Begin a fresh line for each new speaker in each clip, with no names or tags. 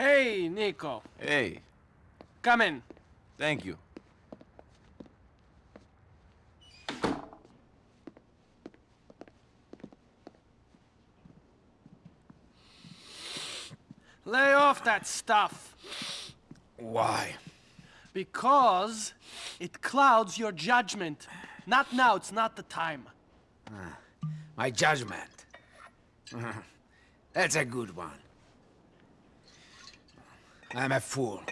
Hey, Niko.
Hey,
Come in.
thank you.
Lay off that stuff.
Why?
Because it clouds your judgment. Not now, it's not the time.
Ah, my judgment. That's a good one. I'm a fool.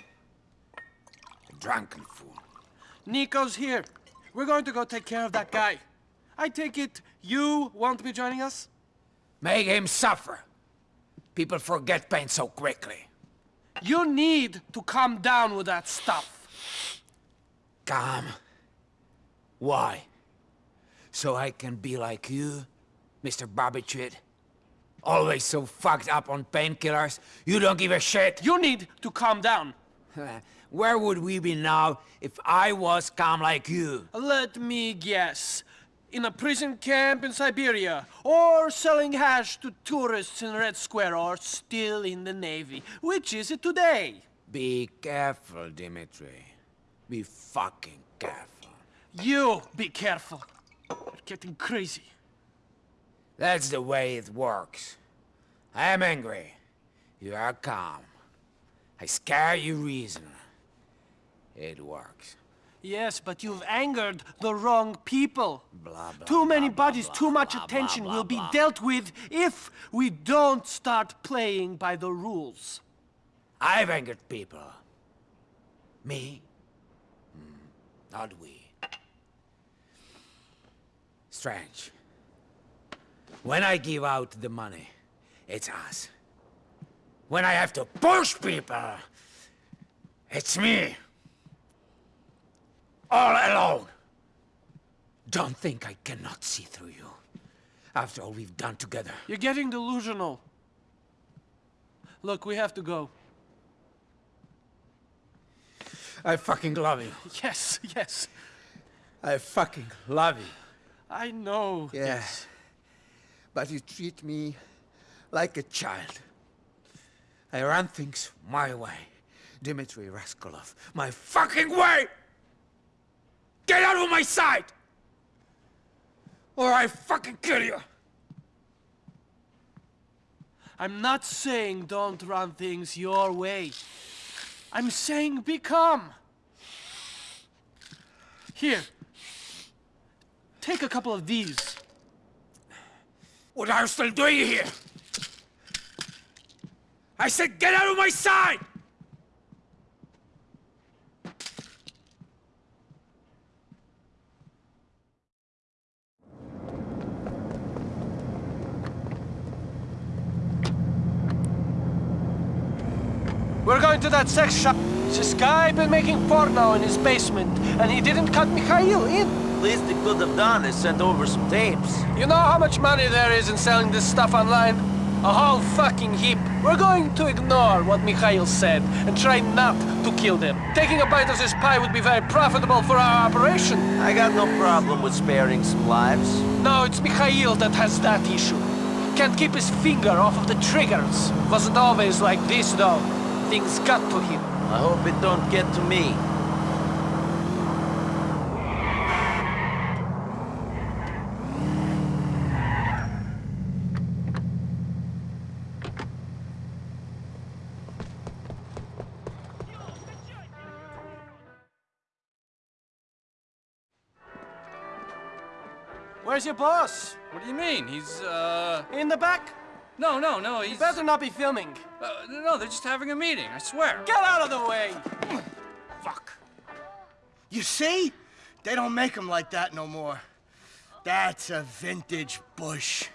A drunken fool.
Niko's here. We're going to go take care of that guy. I take it you won't be joining us?
Make him suffer. People forget pain so quickly.
You need to calm down with that stuff.
Calm. Why? So I can be like you, Mr. Barbiturate? Always so fucked up on painkillers, you don't give a shit?
You need to calm down.
Where would we be now if I was calm like you?
Let me guess. In a prison camp in Siberia, or selling hash to tourists in Red Square, or still in the Navy. Which is it today?
Be careful, Dimitri. Be fucking careful.
You be careful. You're getting crazy.
That's the way it works. I am angry. You are calm. I scare you reason. It works.
Yes, but you've angered the wrong people.
Blah, blah,
Too many
blah,
bodies, too much attention will be dealt with if we don't start playing by the rules.
I've angered people. Me? Hmm, not we. Strange. When I give out the money, it's us. When I have to push people, it's me. All alone. Don't think I cannot see through you. After all we've done together.
You're getting delusional. Look, we have to go.
I fucking love you.
Yes, yes.
I fucking love you.
I know.
Yes. But you treat me like a child. I run things my way. Dmitri Rascalov, my fucking way! Get out of my sight! Or I fucking kill you!
I'm not saying don't run things your way. I'm saying be calm. Here. Take a couple of these.
What are you still doing here? I said get out of my sight!
We're going to that sex shop. This guy been making porno in his basement, and he didn't cut Mikhail in.
Least they could have done is sent over some tapes.
You know how much money there is in selling this stuff online? A whole fucking heap. We're going to ignore what Mikhail said and try not to kill them. Taking a bite of this pie would be very profitable for our operation.
I got no problem with sparing some lives.
No, it's Mikhail that has that issue. Can't keep his finger off of the triggers. Wasn't always like this, though. Things got to him.
I hope it don't get to me.
Where's your boss?
What do you mean? He's, uh...
In the back?
No, no, no, he's...
Better not be filming.
Uh, no, they're just having a meeting, I swear.
Get out of the way!
Fuck.
You see? They don't make them like that no more. That's a vintage Bush.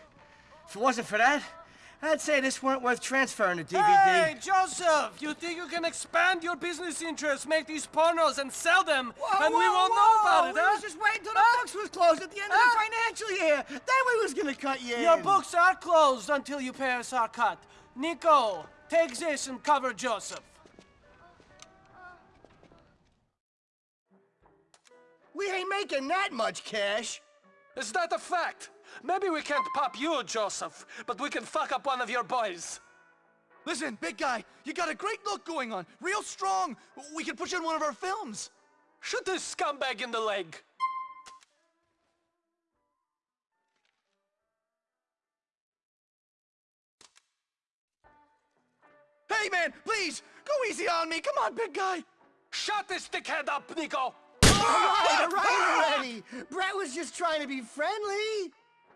If it wasn't for that, I'd say this weren't worth transferring to DVD.
Hey, Joseph! You think you can expand your business interests, make these pornos, and sell them, and we won't know about it,
We
huh?
was just waiting till the books was closed at the end of the financial year. Then we was gonna cut you
Your
in.
books are closed until you pay us our cut. Niko, take this and cover Joseph.
We ain't making that much cash.
Is that a fact? Maybe we can't pop you, Joseph, but we can fuck up one of your boys.
Listen, big guy, you got a great look going on. Real strong. We can put you in one of our films.
Shoot this scumbag in the leg.
Hey, man, please, go easy on me. Come on, big guy.
Shut this dickhead up, Niko!
All right, all right already. Brett was just trying to be friendly.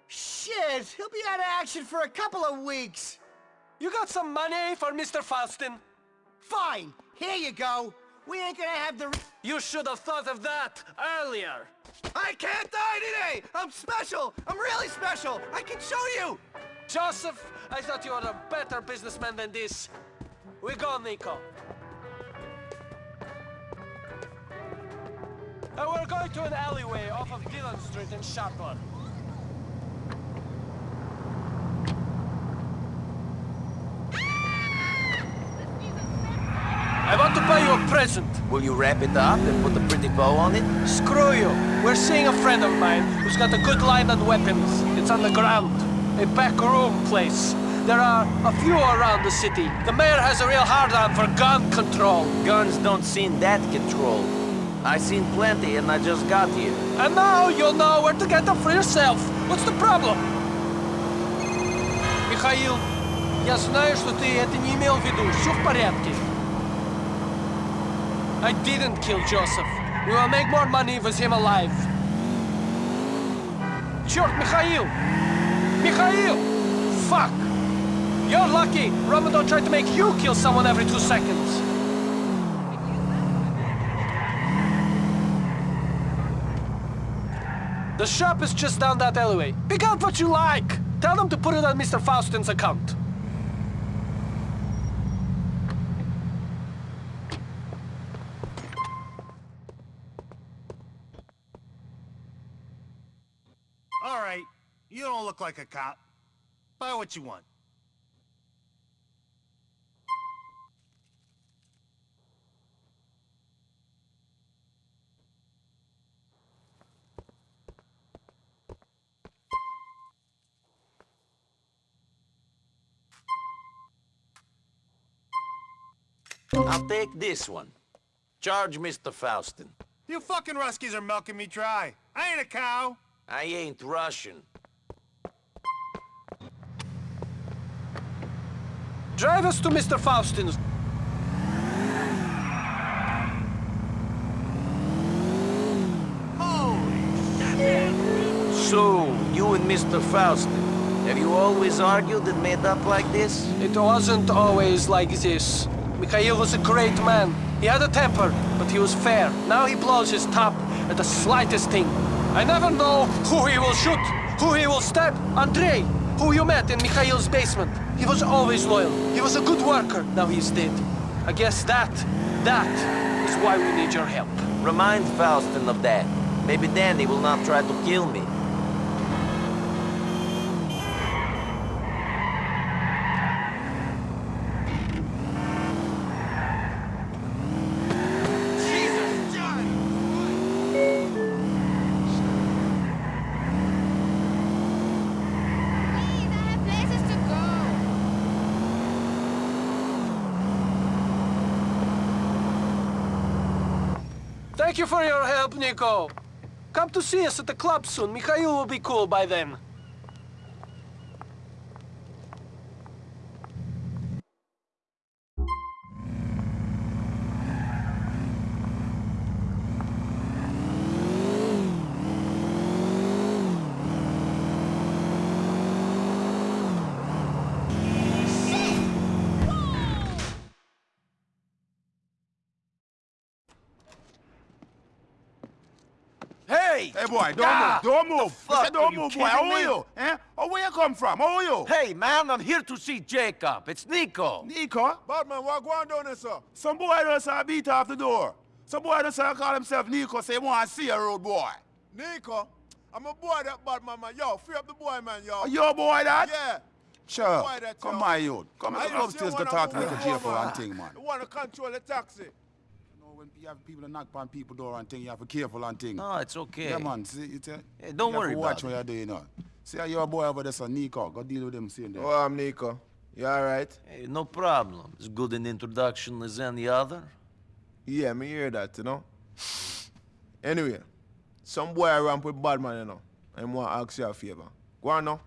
Shit, he'll be out of action for a couple of weeks.
You got some money for Mr. Faustin?
Fine, here you go. We ain't gonna have the...
You should have thought of that earlier.
I can't die today. I'm special. I'm really special. I can show you.
Joseph, I thought you were a better businessman than this. We go, Niko. And we're going to an alleyway off of Dillon Street in Schottler. I want to buy you a present.
Will you wrap it up and put a pretty bow on it?
Screw you. We're seeing a friend of mine who's got a good line on weapons. It's on the ground. A back room place. There are a few around the city. The mayor has a real hard-on for gun control.
Guns don't seem that controlled. I seen plenty and I just got here.
And now you'll know where to get them for yourself. What's the problem? Михаил, я знаю, что ты это не имел в виду. Все в порядке. I didn't kill Joseph. We will make more money with him alive. Черт, Михаил! Михаил! Fuck! You're lucky. Ramadan tried to make you kill someone every two seconds. The shop is just down that alleyway. Pick out what you like. Tell them to put it on Mr. Faustin's account.
You don't look like a cop. Buy what you want.
I'll take this one. Charge Mr. Faustin.
You fucking Ruskies are milking me dry. I ain't a cow.
I ain't Russian.
Drive us to Mr. Faustin's.
So, you and Mr. Faustin, have you always argued and made up like this?
It wasn't always like this. Mikhail was a great man. He had a temper, but he was fair. Now he blows his top at the slightest thing. I never know who he will shoot, who he will stab. Andrei, who you met in Mikhail's basement. He was always loyal. He was a good worker. Now he's dead. I guess that, that is why we need your help.
Remind Faustin of that. Maybe then he will not try to kill me.
Please, I have places to go.
Thank you for Niko. Come to see us at the club soon. Mikhail will be cool by then.
Boy, don't
Ah,
move, don't move. The fuck, don't
are you
move, boy. How are you? Eh? Oh, where you come from? How are you?
Hey, man, I'm here to see Jacob. It's Niko.
Niko?
Badman, what going down there, sir?
Some boy just uh, beat off the door. Some boy just uh, call himself Niko, say he want to see a road boy.
Niko? I'm a boy that Badman, man. Yo, free up the boy, man, yo.
Are you a boy that?
Yeah.
Sure.
Boy that,
come
yo.
my youth. Come
I
here, come upstairs, go
one
talk
of
to
them
Niko
over,
J for one thing, man.
You want to control the taxi.
You know, when you have people to knock on people door and thing, you have to be careful and thing.
No, it's okay.
Yeah, man. See, it's a,
Hey, don't
you have
worry
to watch
about
what you're doing, you know. See how your boy over there, son Niko. Go deal with him, see there.
Oh, I'm Niko. You alright?
Hey, no problem. As good an introduction as any other.
Yeah, me hear that, you know. Anyway, some boy ramp with bad man, you know. I want to ask you a favor. Go on now.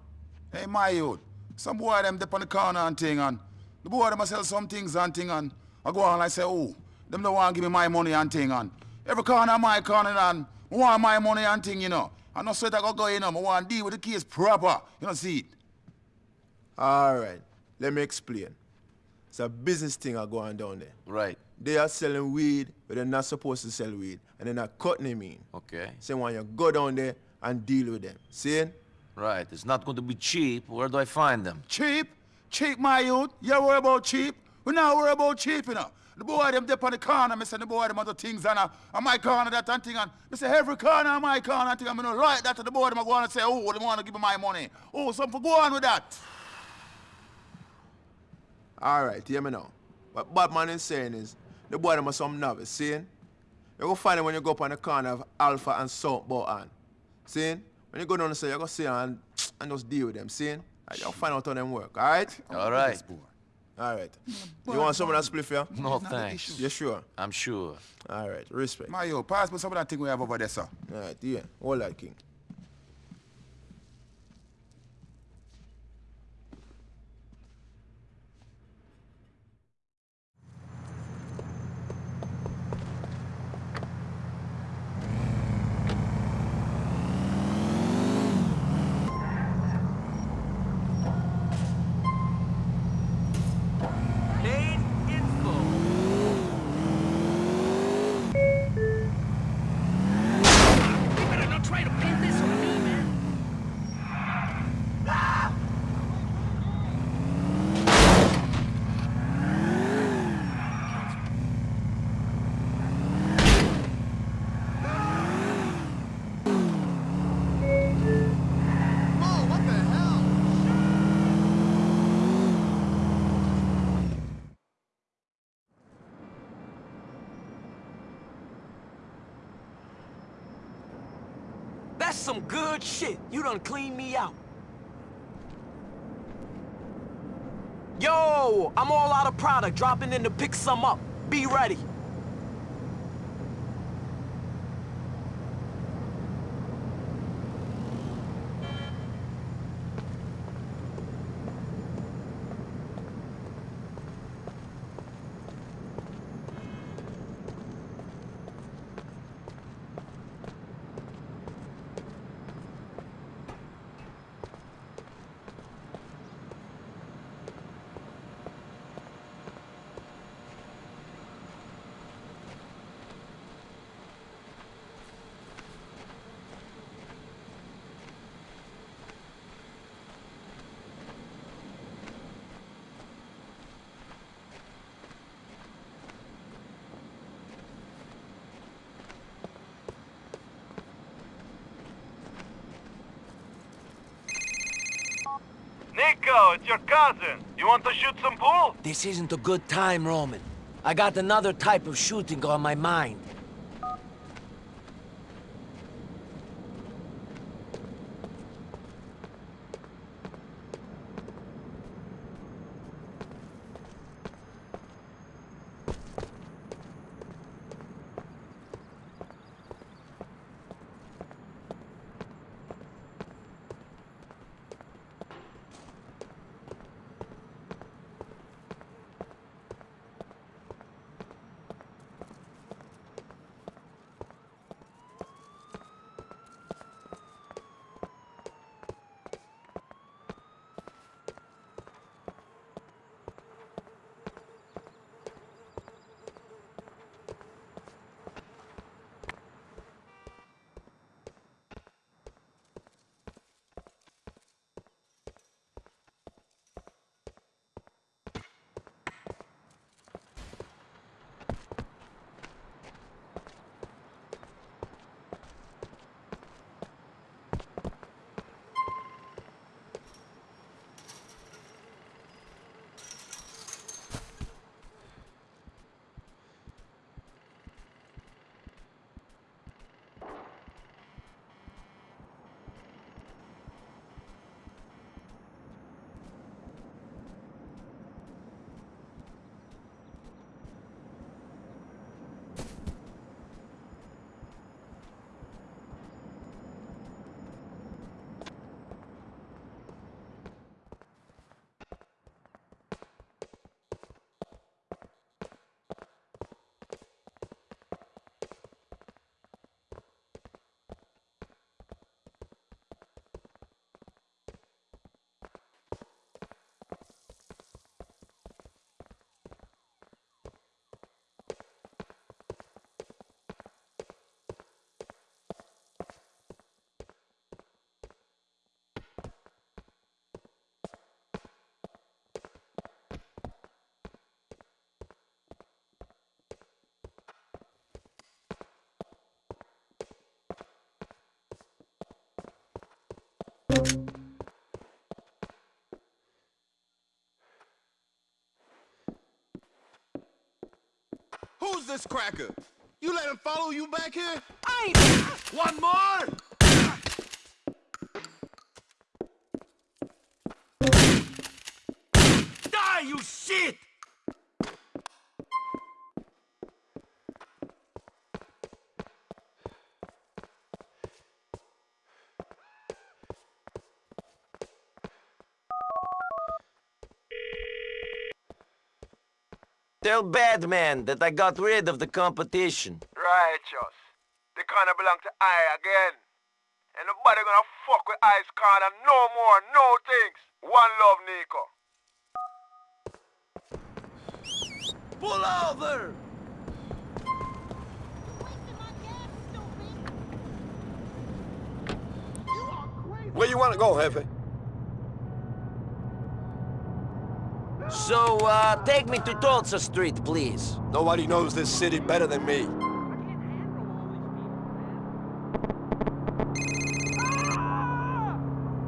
Hey, my youth. Some boy them dip on the corner and thing and the boy them a sell some things and thing and I go on and I say, oh, them don't want to give me my money and thing and every corner my corner and I want my money and thing, you know. I know sweat I go go in, you know. I want to deal with the case proper. You know, see it.
Alright, let me explain. It's a business thing I go on down there.
Right.
They are selling weed, but they're not supposed to sell weed. And they're not cutting them in.
Okay.
So when you go down there and deal with them. See?
Right. It's not going to be cheap. Where do I find them?
Cheap? Cheap, my youth? You worry about cheap? We not worry about cheap, you know. The boy them dip on the corner, me say the boy them other things and uh, on my corner that and thing and me say every corner on my corner and thing and gonna like that to the boy them go on and say, oh, they want to give me my money. Oh, something for go on with that.
Alright, hear me now. What Badman is saying is, the boy them are some novice, seeing? You go find them when you go up on the corner of Alpha and South Bohan. Seeing? When you go down and say, you go see and, and just deal with them, seeing? And you'll find out how them work, alright? alright?
All right.
Alright. You want some of that spliff, yeah?
No, thanks.
You sure?
I'm sure.
Alright, respect.
My youth, pass me some of that thing we have over there, sir.
Alright, yeah. Hold that, King.
Main info.
You better not try to pin this on me, man.
Oh, what the hell?
That's some good shit. You done cleaned me out. Yo, I'm all out of product. Dropping in to pick some up. Be ready.
It's your cousin. You want to shoot some pool?
This isn't a good time, Roman. I got another type of shooting on my mind.
Who's this cracker? You let him follow you back here?
I ain't...
One more!
Die, you shit!
Tell Badman that I got rid of the competition.
Righteous. The corner belong to I again. And nobody gonna fuck with I's corner no more, no things. One love, Niko.
Pull over!
Where you wanna go, Hefe?
So, uh, take me to Tulsa Street, please.
Nobody knows this city better than me.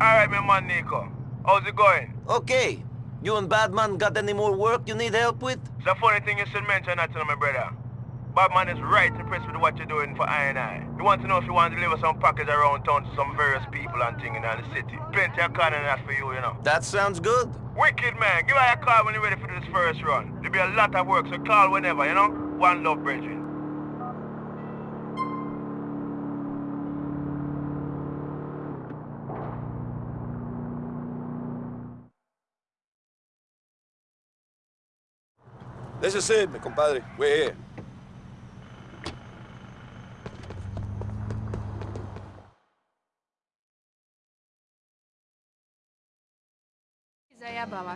Alright, my man Niko. How's it going?
Okay. You and Badman got any more work you need help with?
It's a funny thing you should mention that to my brother. Badman is right impressed with what you're doing for I and I. He wants to know if you want to deliver some package around town to some various people and things in the city. Plenty of corner in that for you, you know.
That sounds good.
Wicked man, give her a call when you're ready for this first run. There'll be a lot of work, so call whenever, you know? One love, brethren. This is it, compadre. We're here.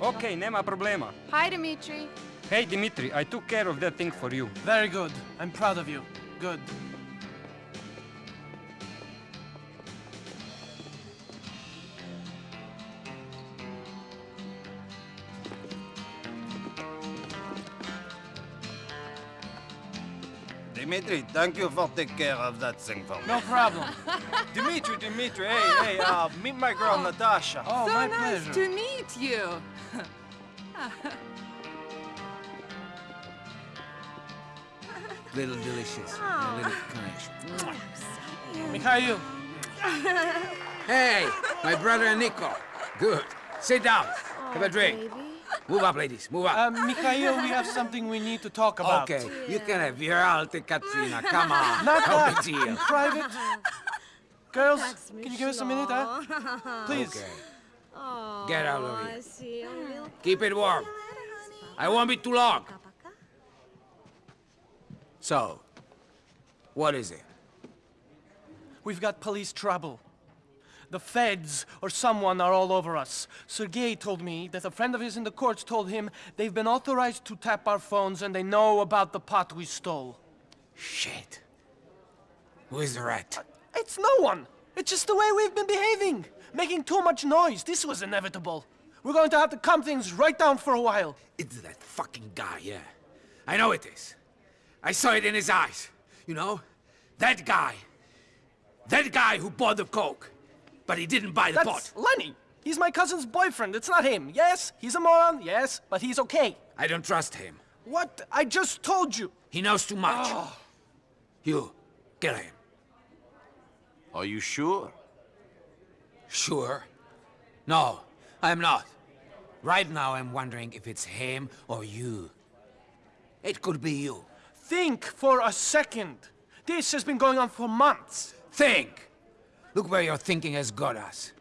Okay, nema problema.
Hi, Dimitri.
Hey, Dimitri, I took care of that thing for you.
Very good. I'm proud of you. Good.
Dimitri, thank you for taking care of that thing for me.
No problem.
Dimitri, Dimitri, hey, hey, uh, meet my girl Natasha.
Oh,
so
my
nice
pleasure.
to meet you.
Little delicious. A little kind.
Mikhail,
Hey, my brother Niko. Good. Sit down. Have a drink. Move up, ladies. Move up.
uh, Mikhail, we have something we need to talk about.
okay, you can have your alte Katrina. Come on.
Not
no
that.
big deal.
In private. Girls, can you give us a minute, huh? Please.
Okay. Get out of here. Keep it warm. I won't be too long. So, what is it?
We've got police trouble. The feds or someone are all over us. Sergei told me that a friend of his in the courts told him they've been authorized to tap our phones and they know about the pot we stole.
Shit. Who is the rat?
Uh, it's no one. It's just the way we've been behaving. Making too much noise. This was inevitable. We're going to have to calm things right down for a while.
It's that fucking guy, yeah. I know it is. I saw it in his eyes. You know? That guy. That guy who bought the coke. But he didn't buy the
That's
pot.
Lenny. He's my cousin's boyfriend. It's not him. Yes, he's a moron. Yes, but he's okay.
I don't trust him.
What? I just told you.
He knows too much.
Oh.
You, kill him.
Are you sure?
Sure. No, I'm not. Right now I'm wondering if it's him or you. It could be you.
Think for a second. This has been going on for months.
Think! Look where your thinking has got us.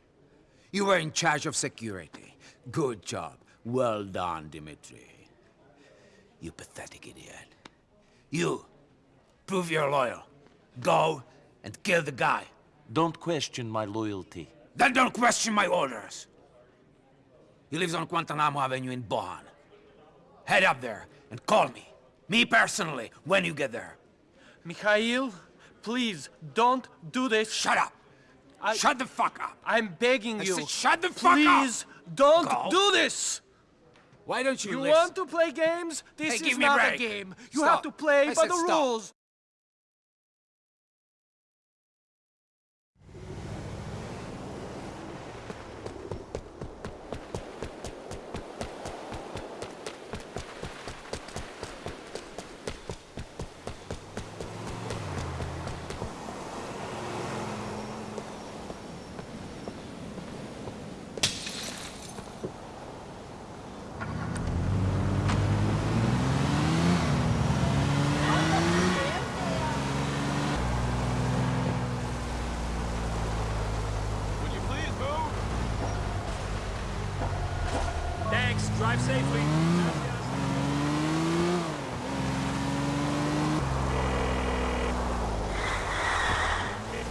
You were in charge of security. Good job. Well done, Dimitri. You pathetic idiot. You, prove you're loyal. Go and kill the guy.
Don't question my loyalty.
Then don't question my orders. He lives on Guantanamo Avenue in Bohan. Head up there and call me. Me personally, when you get there.
Mikhail, please don't do this.
Shut up!
I-
Shut the fuck up!
I'm begging
I
you.
said shut the fuck up!
Please don't
Go.
do this.
Why don't you,
You
listen?
want to play games? This
Hey,
is
a
not a
break.
game. You
Stop.
have to play
I
by
said
the
stop.
rules.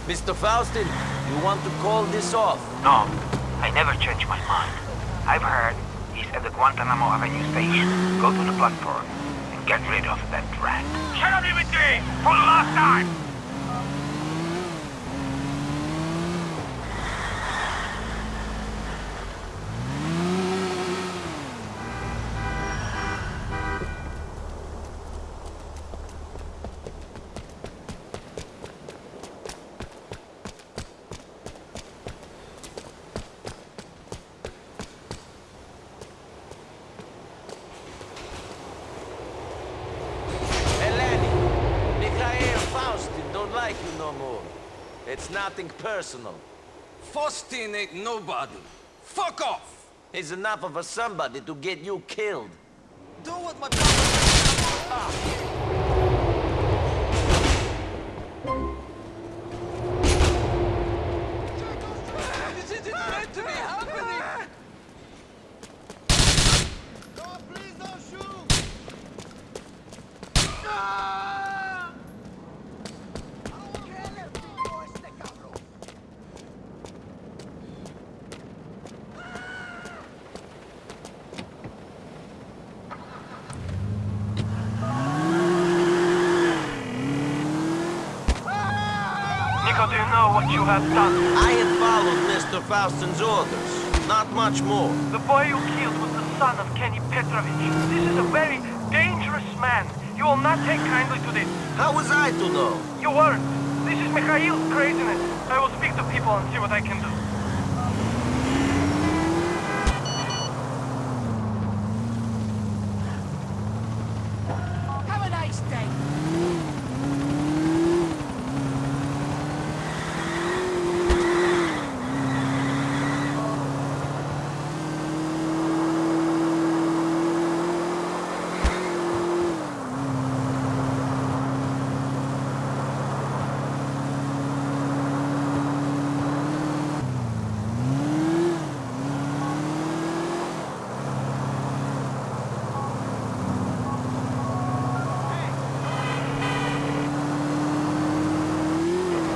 Mr. Faustin, you want to call this off?
No, I never change my mind. I've heard he's at the Guantanamo Avenue station. Go to the platform and get rid of that rat. Shut up, Dimitri! For the last time!
Eleni, Mikhail Faustin don't like you no more. It's nothing personal.
Faustin ain't nobody. Fuck off!
He's enough of a somebody to get you killed.
Do what my
This isn't meant to be happening!
Niko, do you know what you have done?
I had followed Mr. Faustin's orders. Not much more.
The boy you killed was the son of Kenny Petrovic. This is a very dangerous man. You will not take kindly to this.
How was I to know?
You weren't. This is Mikhail's craziness. I will speak to people and see what I can do.
Have a nice day!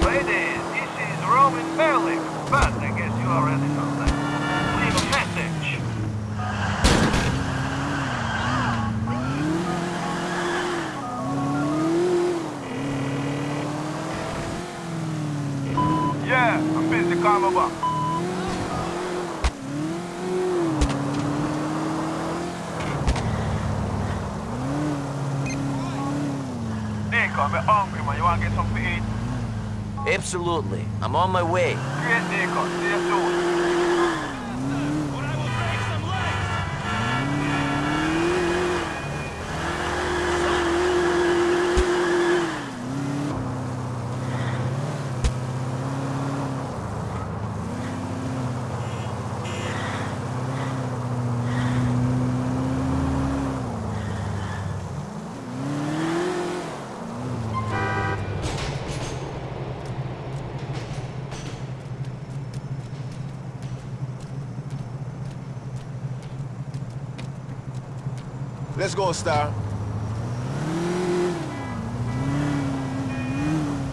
Ladies, this is Roman Berling, but I guess you already know that. Leave a message. Yeah, I'm busy. Call me back. Niko, I'm hungry, man. You wanna get something to eat?
Absolutely. I'm on my way.
Niko. See you soon.
Let's go, Star.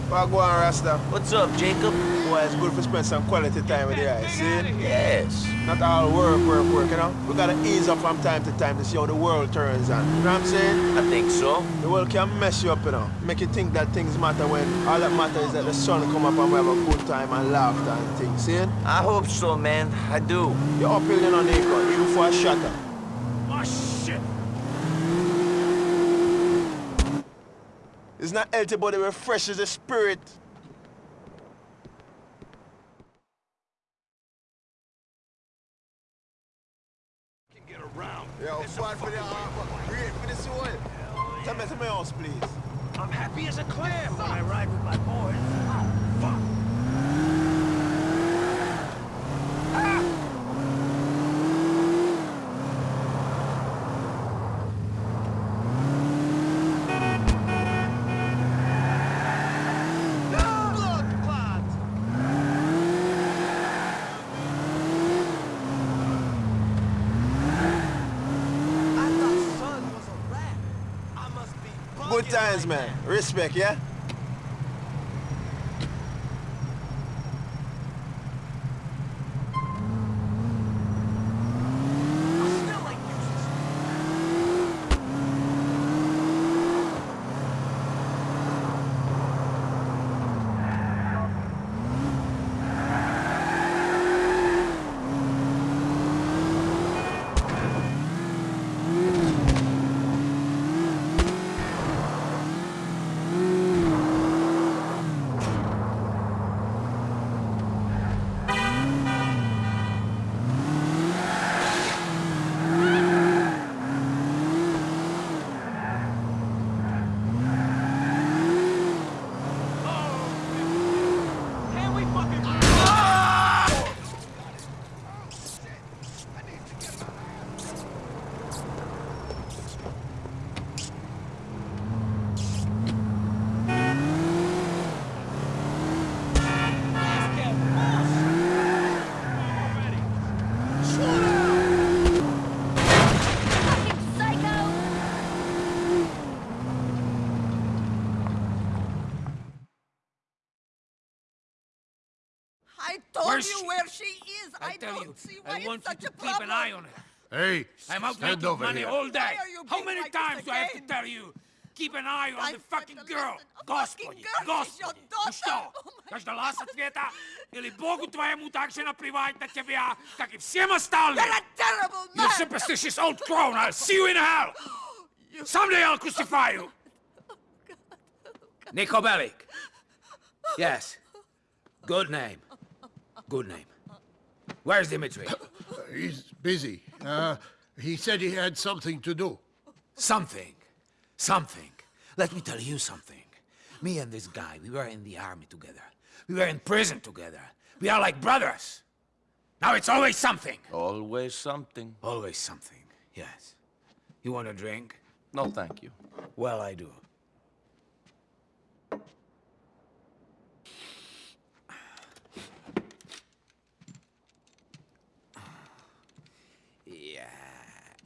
What go on, Rasta?
What's up, Jacob?
Boy, it's good to spend some quality time with the eyes, see?
Yes.
Not all work, work, work, you know? We gotta ease up from time to time to see how the world turns on. You know what I'm saying?
I think so.
The world can mess you up, you know? Make you think that things matter when all that matters is that the sun come up and we have a good time and laughter and things, see?
I hope so, man. I do.
You're uphill, you know, Niko. You for a shutter.
Oh, shit!
It's not healthy, refreshes the spirit. Times, man. Respect, yeah?
I told
Where's
you
she?
where she is. I,
I tell
see why
I want
it's such you
to
a problem.
keep an eye on her.
Hey,
I'm out
stand
making
over
money
here.
all day. How many
like
times do I have to tell you? Keep an eye on
I
the fucking girl. Господи, господи, ну что, дождалась ответа? Или Богу твоему так же наплевать на тебя, как и всем остальным?
You're a terrible man!
You superstitious old crone! I'll see you in hell! You... Someday I'll crucify you!
Oh, Niko Bellic. Yes. Good name. Good name. Where's Dimitri?
He's busy. Uh, he said he had something to do.
Something. Something. Let me tell you something. Me and this guy, we were in the army together. We were in prison together. We are like brothers. Now it's always something.
Always something.
Always something, yes. You want a drink?
No, thank you.
Well, I do.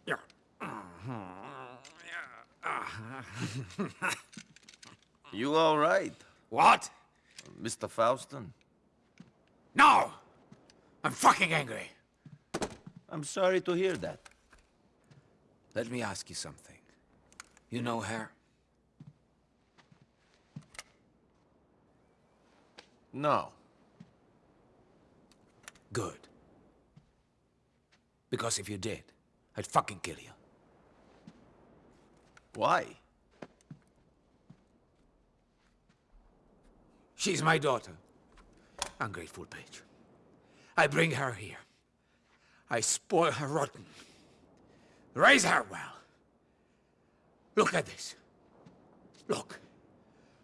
Yeah.
You all right?
What?
Mr. Faustin?
No! I'm fucking angry.
I'm sorry to hear that.
Let me ask you something. You know her?
No.
Good. Because if you did, I'd fucking kill you.
Why?
She's my daughter. Ungrateful bitch. I bring her here. I spoil her rotten. Raise her well. Look at this. Look.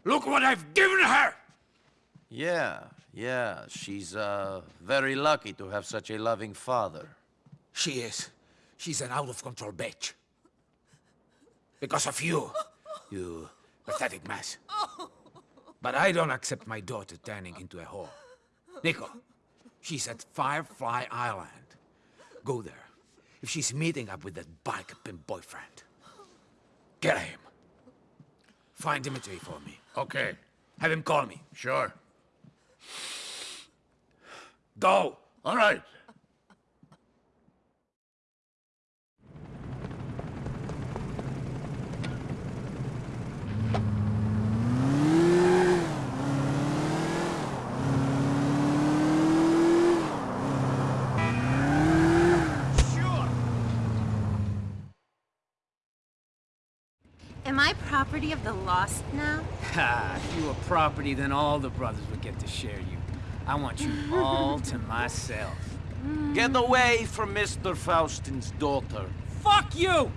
Look what I've given her!
Yeah, yeah. She's, uh, very lucky to have such a loving father.
She is. She's an out-of-control bitch. Because of you. You pathetic mess. But I don't accept my daughter turning into a whore. Niko, she's at Firefly Island. Go there. If she's meeting up with that bike pimp boyfriend, get him. Find Dimitri for me.
Okay.
Have him call me.
Sure.
Go!
All right.
Am I property of the lost now?
Ha! If you were property, then all the brothers would get to share you. I want you all to myself. Mm.
Get away from Mr. Faustin's daughter.
Fuck you!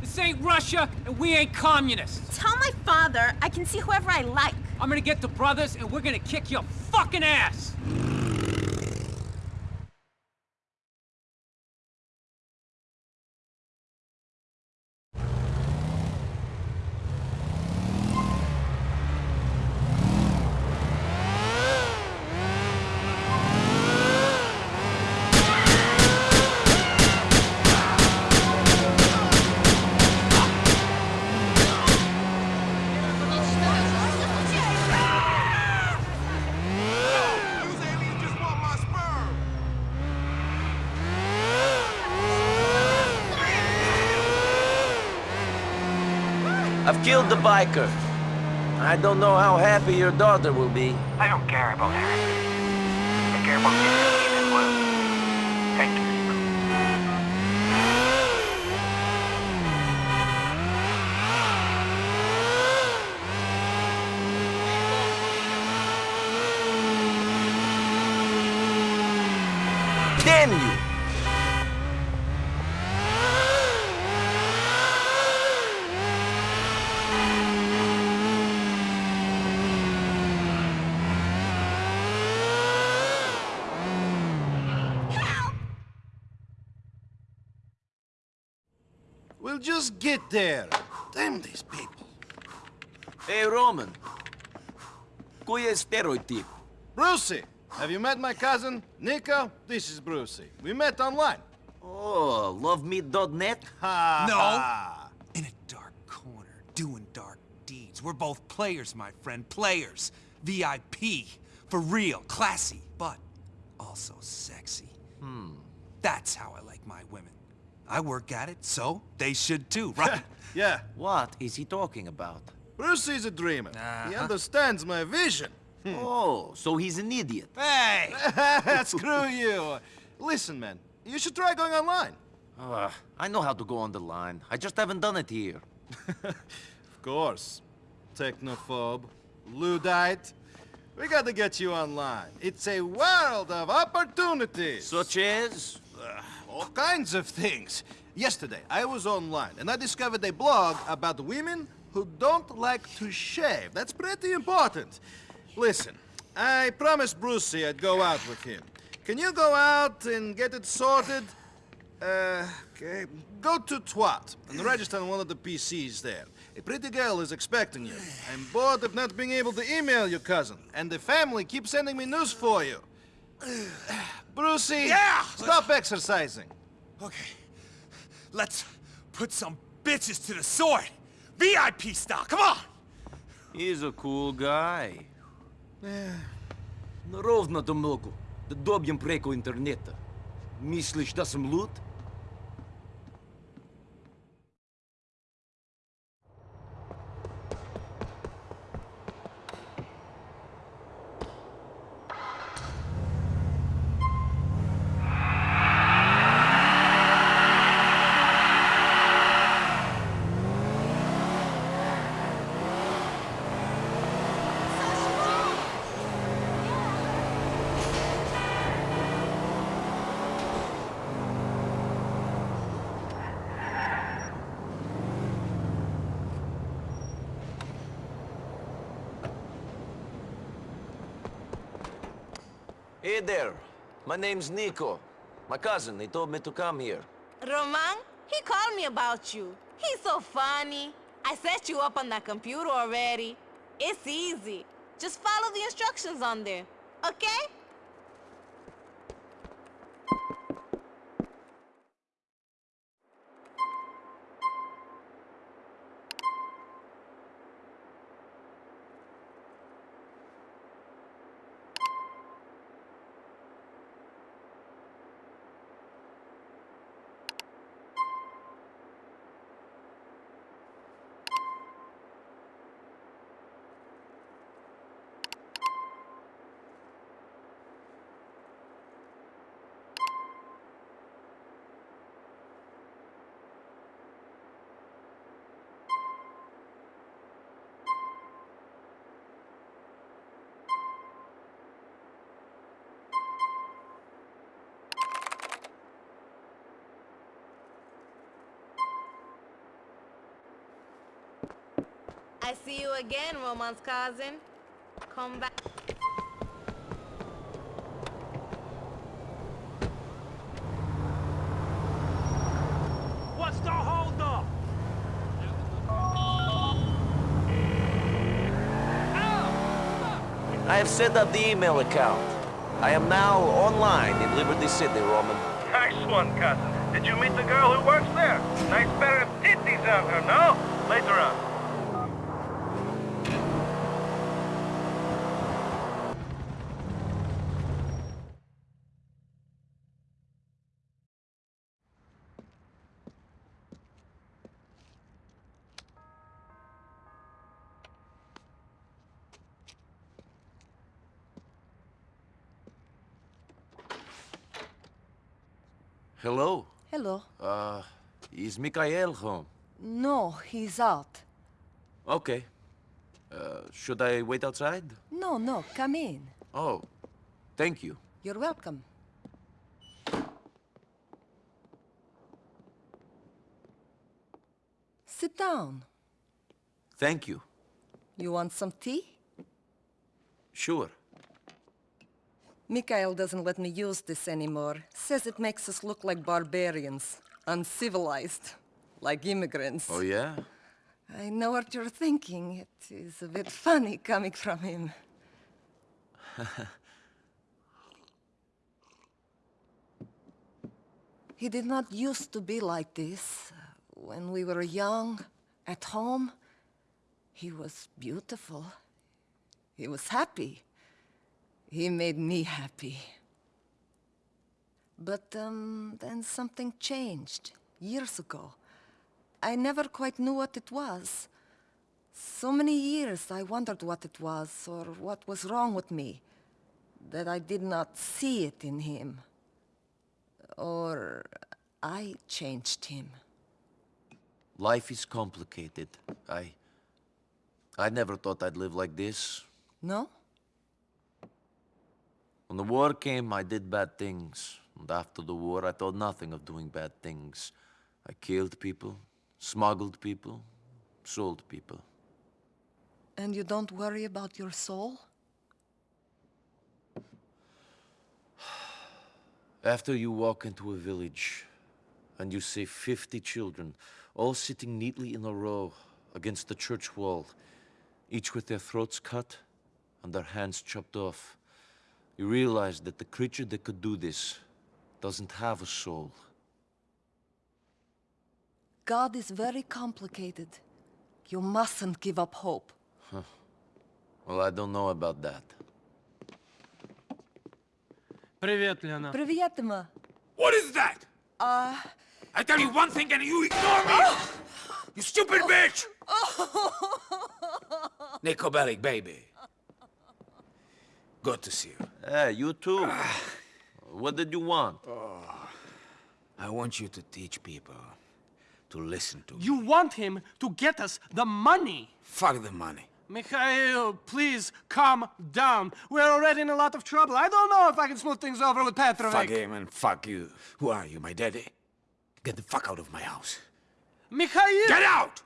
This ain't Russia, and we ain't communists.
Tell my father I can see whoever I like.
I'm gonna get the brothers, and we're gonna kick your fucking ass!
I've killed the biker. I don't know how happy your daughter will be.
I don't care about her. I care about this and well. Thank you.
Damn you!
We'll just get there. Damn these people.
Hey, Roman. Cui è stereotype?
Brucie, have you met my cousin, Niko? This is Brucie. We met online.
Oh, lovemeet.net?
No. In a dark corner, doing dark deeds. We're both players, my friend. Players. VIP. For real. Classy. But also sexy.
Hmm.
That's how I like my women. I work at it, so they should too, right?
yeah.
What is he talking about?
Brucie's a dreamer. He
Uh-huh.
understands my vision.
Oh, so he's an idiot.
Hey!
Screw you. Listen, man, you should try going online.
Uh, I know how to go on the line. I just haven't done it here.
Of course. Technophobe. Luddite. We gotta get you online. It's a world of opportunities.
Such as?
All kinds of things. Yesterday, I was online and I discovered a blog about women who don't like to shave. That's pretty important. Listen, I promised Brucie I'd go out with him. Can you go out and get it sorted? Uh, okay. Go to Twat and register on one of the PCs there. A pretty girl is expecting you. I'm bored of not being able to email your cousin, and the family keeps sending me news for you. Brucie!
Yeah!
Stop let's... exercising!
Okay. Let's put some bitches to the sword! VIP style, come on!
He's a cool guy. Ровно до многу. Да добьем преко интернета. Мислиш да съм луд?
There. My name's Niko. My cousin, he told me to come here.
Roman, he called me about you. He's so funny. I set you up on that computer already. It's easy. Just follow the instructions on there, okay? I see you again, Roman's cousin. Come back.
What's the holdup?
I have set up the email account. I am now online in Liberty City, Roman.
Nice one, cousin. Did you meet the girl who works there? Nice pair of titties on her, no? Later on.
Hello.
Hello.
Uh, is Mikhail home?
No, he's out.
Okay. Uh, should I wait outside?
No, no, come in.
Oh, thank you.
You're welcome. Sit down.
Thank you.
You want some tea?
Sure.
Mikhail doesn't let me use this anymore. Says it makes us look like barbarians. Uncivilized. Like immigrants.
Oh, yeah?
I know what you're thinking. It is a bit funny coming from him. He did not used to be like this. When we were young, at home, he was beautiful. He was happy. He made me happy. But um, then something changed, years ago. I never quite knew what it was. So many years I wondered what it was, or what was wrong with me, that I did not see it in him. Or I changed him.
Life is complicated. I... I never thought I'd live like this.
No?
When the war came, I did bad things. And after the war, I thought nothing of doing bad things. I killed people, smuggled people, sold people.
And you don't worry about your soul?
After you walk into a village and you see 50 children all sitting neatly in a row against the church wall, each with their throats cut and their hands chopped off, you realize that the creature that could do this doesn't have a soul.
God is very complicated. You mustn't give up hope.
Huh. Well, I don't know about that.
Привет, Лена.
Привет, Ма.
What is that?
Uh...
I tell you one thing and you ignore me! you stupid bitch! Niko Bellic baby. Good to see you.
Hey, you too. what did you want? Oh.
I want you to teach people to listen to me.
You want him to get us the money.
Fuck the money.
Mikhail, please calm down. We're already in a lot of trouble. I don't know if I can smooth things over with Petrovic.
Fuck him and fuck you. Who are you, my daddy? Get the fuck out of my house.
Mikhail!
Get out!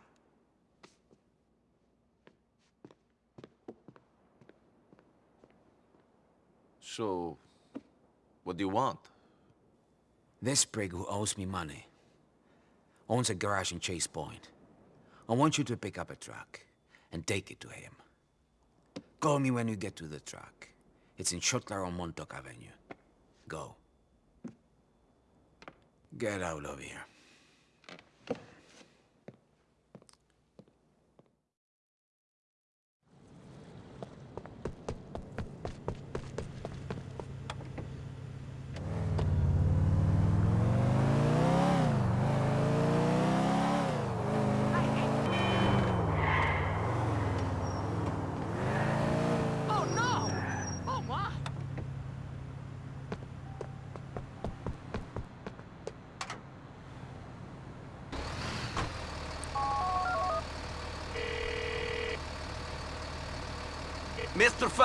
So, what do you want?
This prig who owes me money owns a garage in Chase Point. I want you to pick up a truck and take it to him. Call me when you get to the truck. It's in Schottler on Montauk Avenue. Go. Get out of here.
Oh no! Oh my!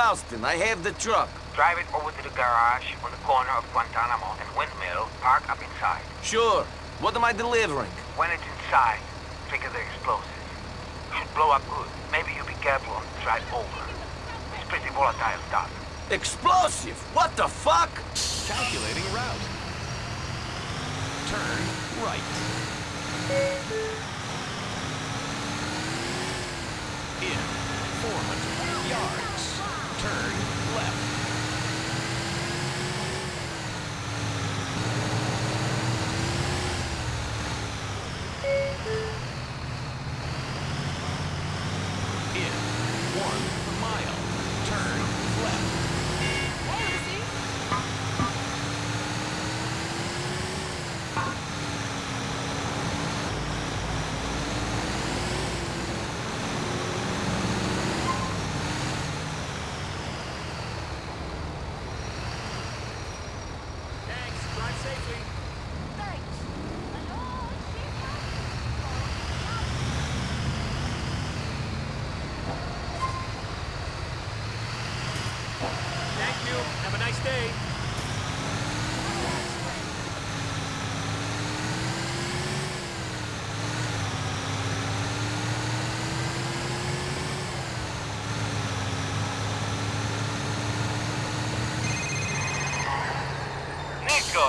Mr. I have the truck.
Drive it over to the garage on the corner of Guantanamo and Windmill. Park up inside.
Sure. What am I delivering?
When it's inside, trigger the explosives. Should blow up good. Maybe you be careful on the drive over. It's pretty volatile stuff.
Explosive? What the fuck?
Calculating route. Turn right. In 400 yards. Turn left. In one mile. Turn left.
Thanks. Drive safely.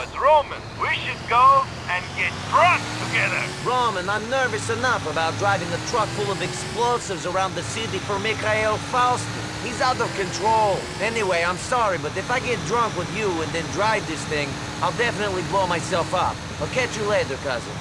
It's Roman. We should go and get drunk together.
Roman, I'm nervous enough about driving a truck full of explosives around the city for Mikhail Faustin. He's out of control. Anyway, I'm sorry, but if I get drunk with you and then drive this thing, I'll definitely blow myself up. I'll catch you later, cousin.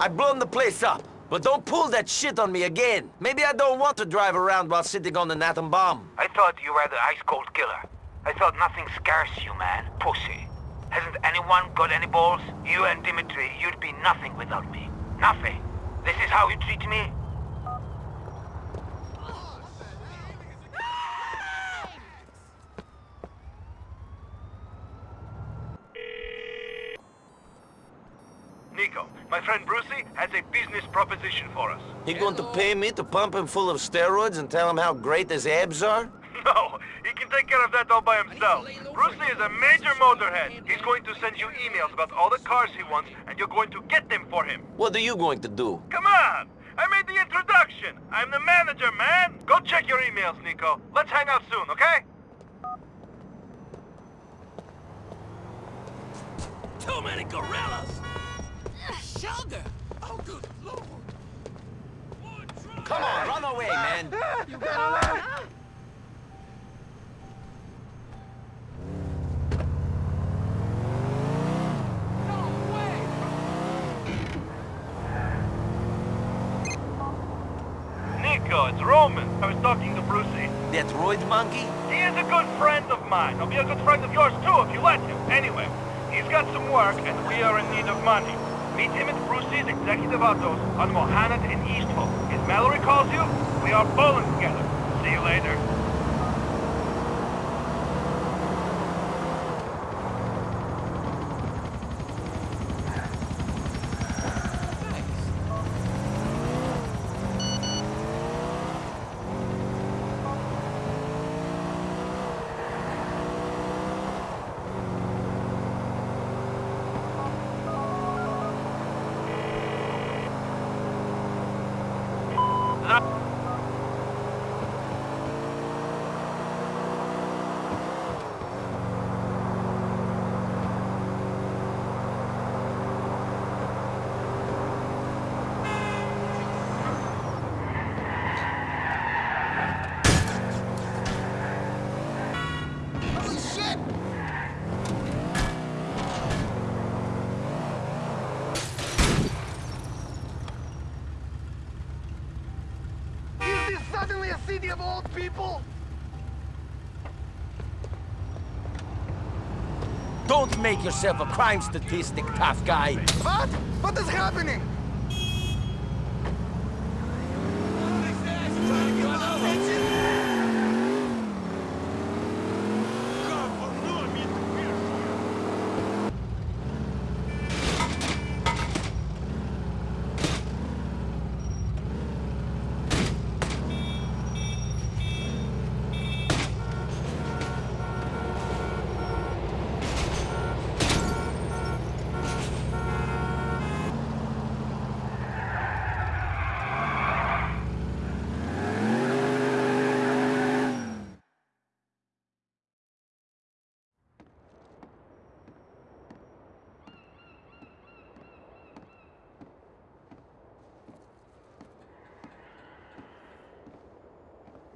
I've blown the place up, but don't pull that shit on me again. Maybe I don't want to drive around while sitting on an atom bomb.
I thought you were the ice-cold killer. I thought nothing scares you, man. Pussy. Hasn't anyone got any balls? You and Dimitri, you'd be nothing without me. Nothing. This is how you treat me?
Niko, my friend Brucie has a business proposition for us.
He going to pay me to pump him full of steroids and tell him how great his abs are?
No, he can take care of that all by himself. Brucie is a major motorhead. He's going to send you emails about all the cars he wants, and you're going to get them for him.
What are you going to do?
Come on! I made the introduction! I'm the manager, man! Go check your emails, Niko. Let's hang out soon, okay?
Too many gorillas! Sugar! Oh, good lord!
Come on, run away, man!
You gotta
Niko, it's Roman. I was talking to Brucie.
That roid monkey?
He is a good friend of mine. He'll be a good friend of yours too if you let him. Anyway, he's got some work and we are in need of money. Meet him at Brucie's Executive Autos on Mohanet in East. If Mallory calls you, we are bowling together. See you later.
Make yourself a crime statistic, tough guy.
What? What is happening?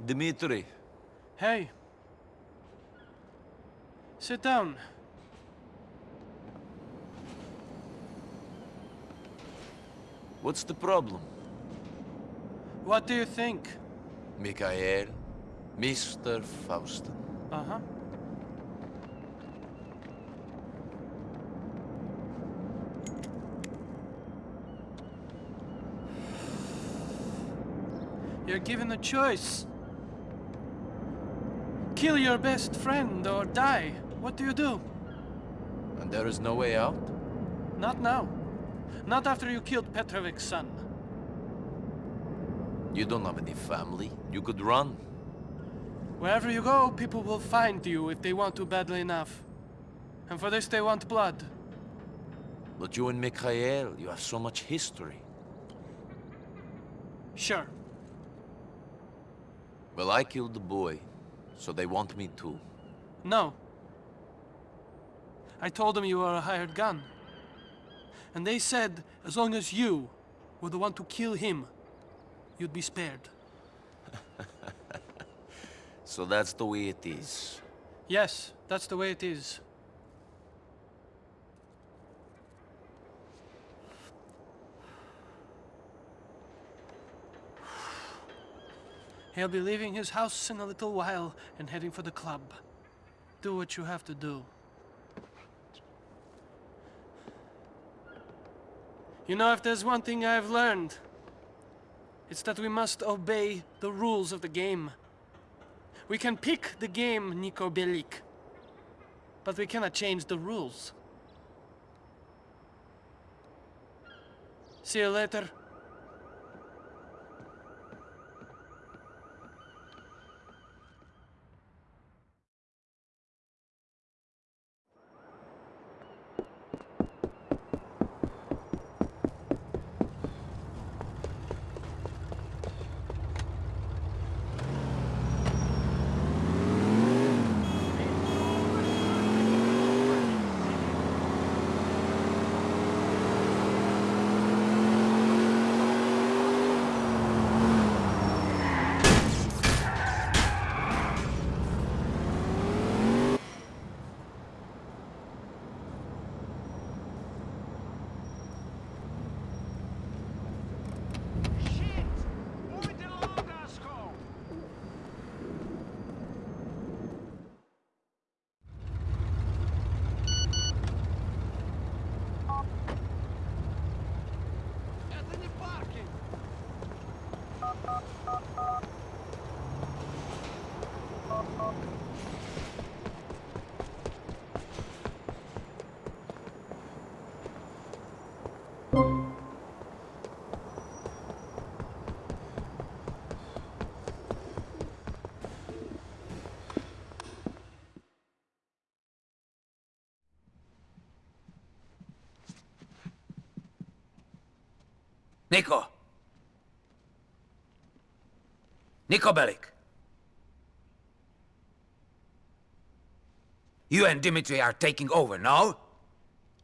Dimitri,
Hey. Sit down.
what's the problem?
What do you think?
Mikhail, Mr. Faustin.
Uh-huh. You're given a choice. Kill your best friend or die. What do you do?
And there is no way out?
Not now. Not after you killed Petrovic's son.
You don't have any family. You could run.
Wherever you go, people will find you if they want to badly enough. And for this they want blood.
But you and Mikhail, you have so much history.
Sure.
Well, I killed the boy, so they want me too.
No. I told them you were a hired gun. And they said as long as you were the one to kill him, you'd be spared.
So that's the way it is.
Yes, that's the way it is. He'll be leaving his house in a little while and heading for the club. Do what you have to do. You know, if there's one thing I've learned, it's that we must obey the rules of the game. We can pick the game, Niko Bellic, but we cannot change the rules. See you later.
Niko! Niko Bellic! You and Dimitri are taking over, now.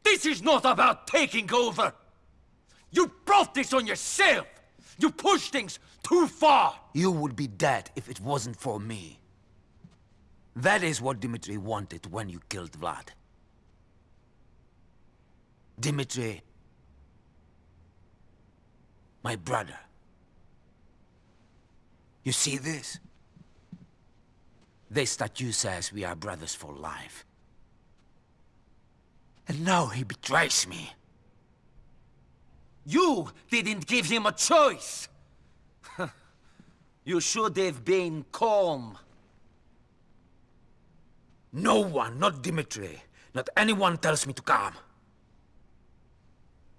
This is not about taking over! You brought this on yourself! You pushed things too far!
You would be dead if it wasn't for me. That is what Dimitri wanted when you killed Vlad. Dimitri, my brother. You see this?
They statue says we are brothers for life. And now he betrays me.
You didn't give him a choice!
you should have been calm. No one, not Dimitri, not anyone tells me to calm.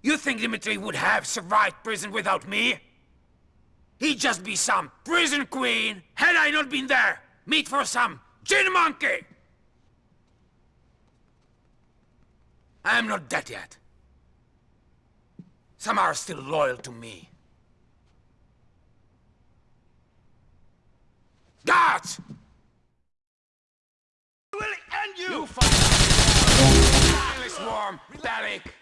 You think Dimitri would have survived prison without me? He'd just be some prison queen had I not been there. Meet for some gin monkey! I'm not dead yet. Some are still loyal to me. Guards!
will end you! You Mindless worm, Bellic!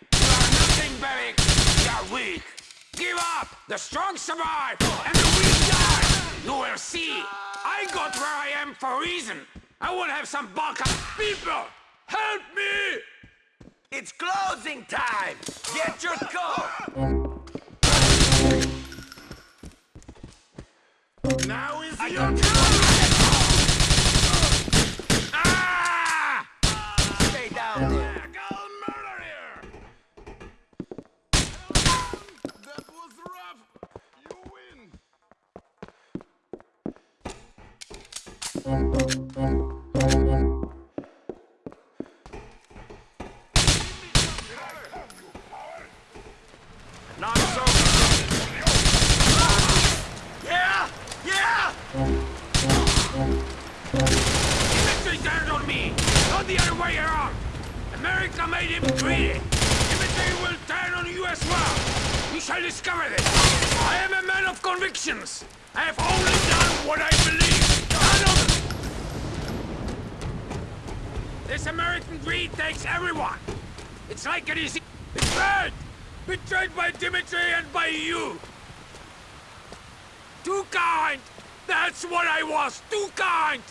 Nothing, Bellic! You are weak! Give up! The strong survive, and the weak die! You will see! I got where I am for a reason! I will have some Balkan people! Help me!
It's closing time! Get your coat!
Now is your time!
Ah! Stay down there!
Not so. Yeah! Yeah! Dimitri turned on me, not the other way around. America made him greedy. Dimitri will turn on you as well. You shall discover this. I am a man of convictions. I have only done what I believe. This American greed takes everyone. It's like it is betrayed. Betrayed by Dimitri and by you! Too kind! That's what I was! Too kind!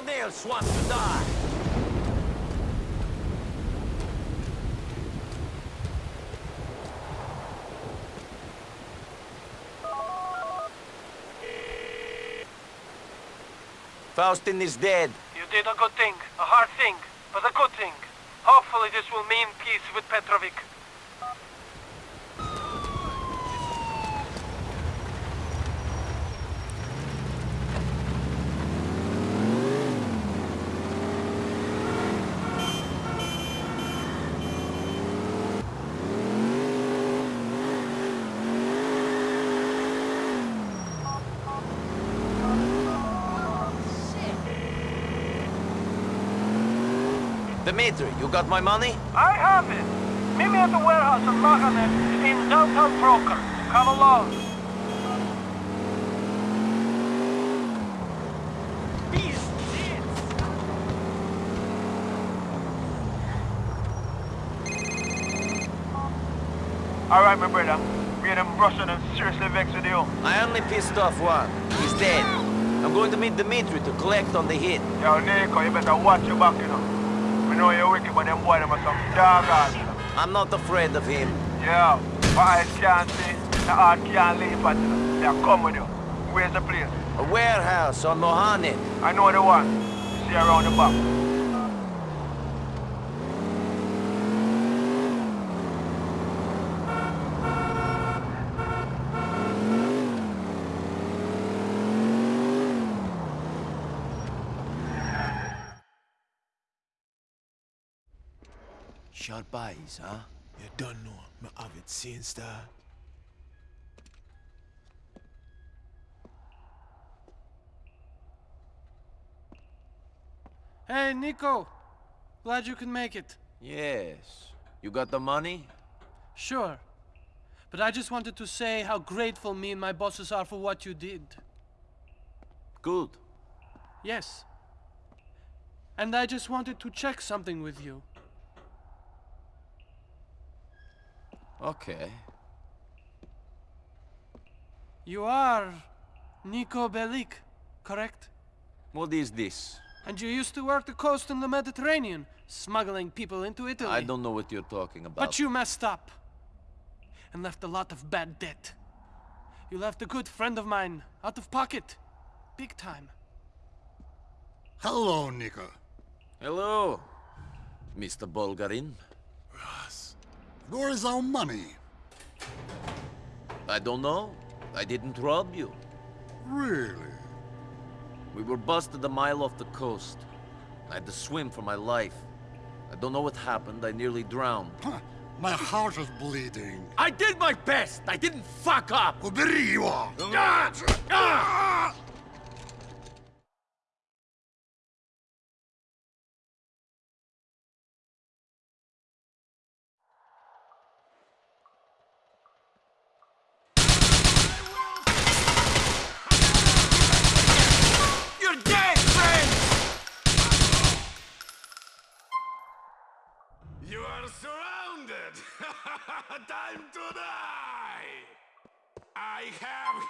Anyone else wants to die? Faustin is dead.
You did a good thing, a hard thing, but a good thing. Hopefully this will mean peace with Petrovic.
Dimitri, you got my money?
I have it. Meet me at the warehouse in Maganet in downtown Broker. Come along.
All right, my brother. Me and them Russian and seriously vexed with you.
I only pissed off one. He's dead. I'm going to meet Dimitri to collect on the hit.
Yo, Niko, you better watch your back, you know. We know you're wicked, but them boy them are some dog ass.
I'm not afraid of him.
Yeah, my eyes can't see, the heart can't leave, but they'll come with you. Where's the place?
A warehouse on Mohanet.
I know the one. You see around the back.
Sharp eyes, huh? You don't know. Me have it seen, star.
Hey, Niko. Glad you could make it.
Yes. You got the money?
Sure. But I just wanted to say how grateful me and my bosses are for what you did.
Good.
Yes. And I just wanted to check something with you.
Okay.
You are Niko Bellic, correct?
What is this?
And you used to work the coast in the Mediterranean, smuggling people into Italy.
I don't know what you're talking about.
But you messed up. And left a lot of bad debt. You left a good friend of mine out of pocket. Big time.
Hello, Niko.
Hello, Mr. Bulgarin.
Where is our money?
I don't know. I didn't rob you.
Really?
We were busted a mile off the coast. I had to swim for my life. I don't know what happened. I nearly drowned.
My heart is bleeding.
I did my best. I didn't fuck up.
Uberiwa!
Ah! Ah!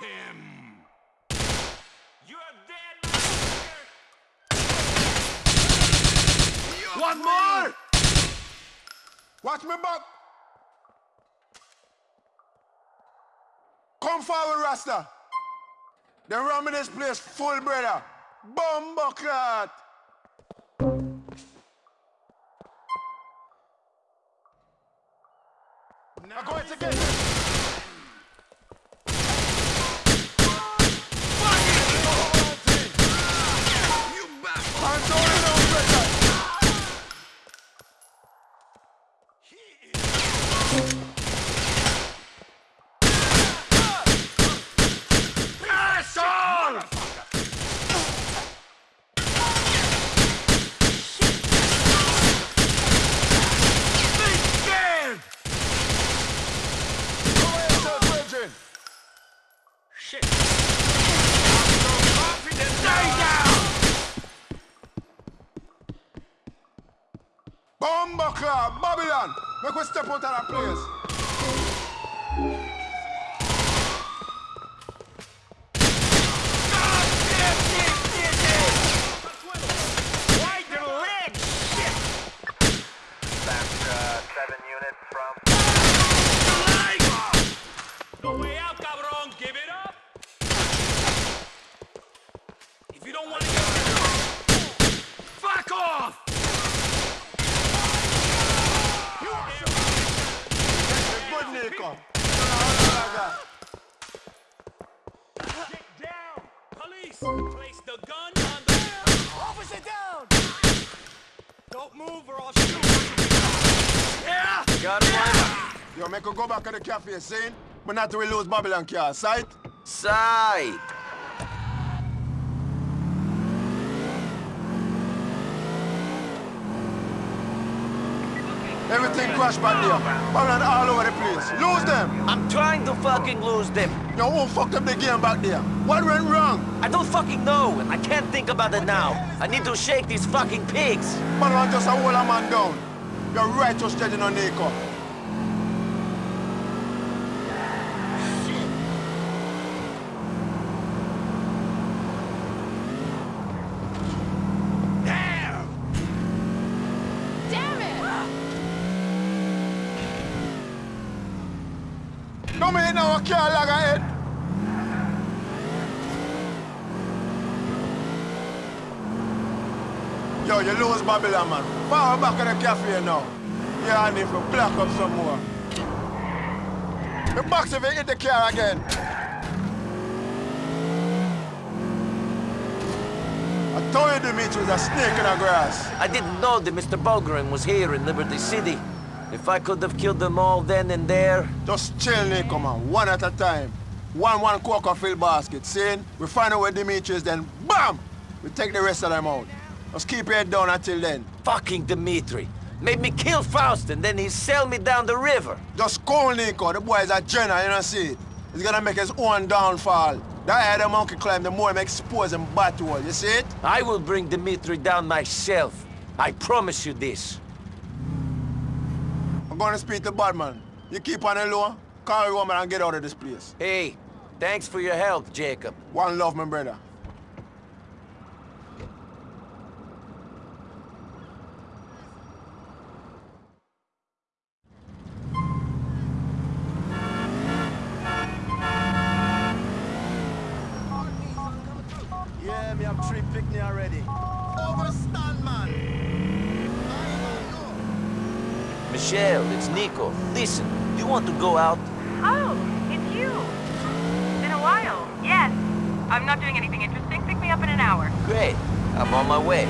Him!
You're dead,
One more! Watch me back! Come forward, Rasta! They run me this place full, brother! Bumbo! Now go ahead again! Make her go back to the cafe, see? But not to we lose Babylon car, sight?
Sight!
Everything crashed back there. Babylon all over the place. Lose them!
I'm trying to fucking lose them.
Yo, who fucked up the game back there? What went wrong?
I don't fucking know. I can't think about it now. I need to shake these fucking pigs.
Babylon just a a man down. You're righteous judging on Niko.
Damn it!
No me now a car lag ahead. Yo, you lose Babylon, man. Forward back to the cafe now. Yeah, I need to block up some more. The box if you hit the car again. I told you Dimitri was a snake in the grass.
I didn't know that Mr. Bulgarin was here in Liberty City. If I could have killed them all then and there...
Just chill, Niko, man. One at a time. One, one coca fill basket. See? We find out where Dimitri is, then BAM! We take the rest of them out. Just keep your head down until then.
Fucking Dimitri. Made me kill Faust and then he sell me down the river.
Just cool, Niko. The boy is a general, you know see it? He's gonna make his own downfall. The higher the monkey climb, the more he expose him battle. You see it?
I will bring Dimitri down myself. I promise you this.
I'm gonna speak to Badman. You keep on the low, call your woman and get out of this place.
Hey, thanks for your help, Jacob.
One love, my brother.
Michelle, it's Niko. Listen, do you want to go out?
Oh, it's you. Been a while. Yes. I'm not doing anything interesting. Pick me up in an hour.
Great. I'm on my way.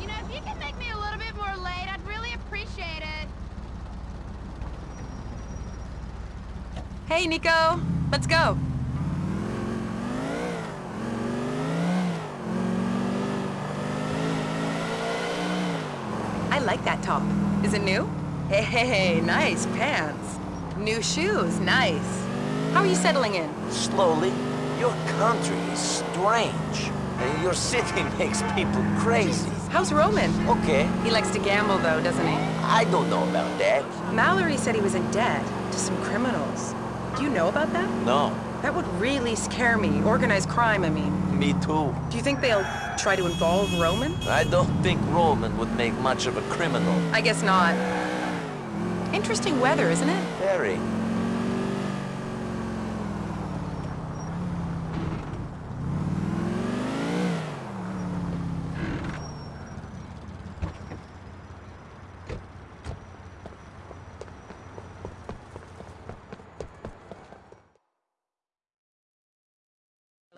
You know, if you could make me a little bit more late, I'd really appreciate it.
Hey, Niko. Let's go. I like that top. Is it new? Hey, nice pants. New shoes, nice. How are you settling in?
Slowly. Your country is strange. And your city makes people crazy.
How's Roman?
Okay.
He likes to gamble, though, doesn't he?
I don't know about that.
Mallory said he was in debt to some criminals. Do you know about that?
No.
That would really scare me. Organized crime, I mean.
Me too.
Do you think they'll try to involve Roman?
I don't think Roman would make much of a criminal.
I guess not. Interesting weather, isn't it?
Very.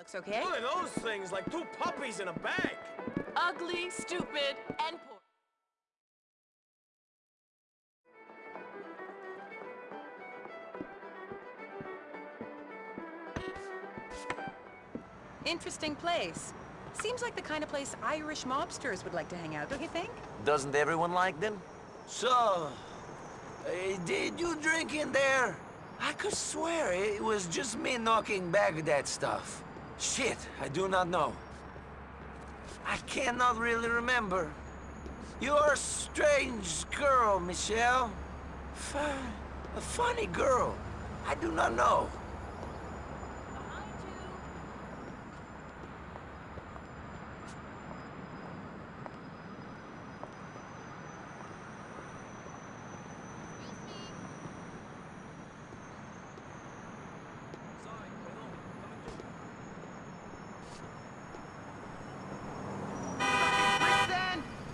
Looks okay.
One of those things, like two puppies in a bag.
Ugly, stupid, and poor. Interesting place. Seems like the kind of place Irish mobsters would like to hang out, don't you think?
Doesn't everyone like them? So, uh, did you drink in there? I could swear it was just me knocking back that stuff. Shit, I do not know. I cannot really remember. You're a strange girl, Michelle. Fu a funny girl. I do not know.